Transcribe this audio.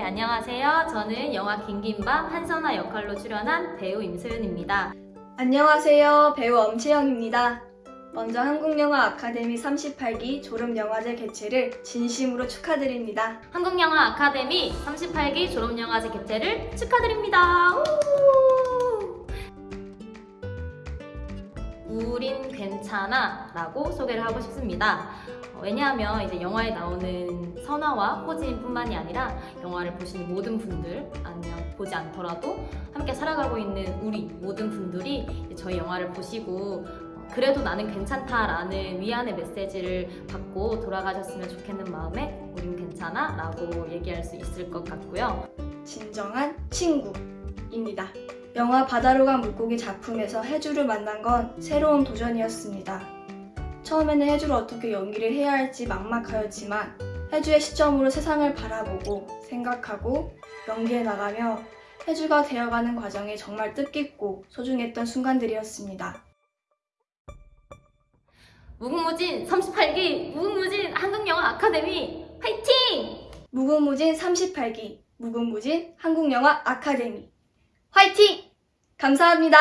네, 안녕하세요. 저는 영화 긴긴밤 한선아 역할로 출연한 배우 임소연입니다. 안녕하세요. 배우 엄채영입니다. 먼저 한국영화 아카데미 38기 졸업영화제 개최를 진심으로 축하드립니다. 한국영화 아카데미 38기 졸업영화제 개최를 축하드립니다. 우! 우린 괜찮아 라고 소개를 하고 싶습니다. 어, 왜냐하면 이제 영화에 나오는 선아와 호진 뿐만이 아니라 영화를 보시는 모든 분들 아니면 보지 않더라도 함께 살아가고 있는 우리 모든 분들이 저희 영화를 보시고 어, 그래도 나는 괜찮다라는 위안의 메시지를 받고 돌아가셨으면 좋겠는 마음에 우린 괜찮아 라고 얘기할 수 있을 것 같고요. 진정한 친구입니다. 영화 바다로 간 물고기 작품에서 해주를 만난 건 새로운 도전이었습니다. 처음에는 해주를 어떻게 연기를 해야 할지 막막하였지만 해주의 시점으로 세상을 바라보고 생각하고 연기해 나가며 해주가 되어가는 과정이 정말 뜻깊고 소중했던 순간들이었습니다. 무궁무진 38기 무궁무진 한국영화 아카데미 화이팅! 무궁무진 38기 무궁무진 한국영화 아카데미 화이팅! 감사합니다.